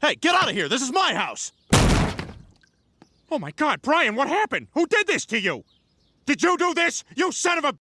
Hey, get out of here! This is my house! Oh my god, Brian, what happened? Who did this to you? Did you do this, you son of a-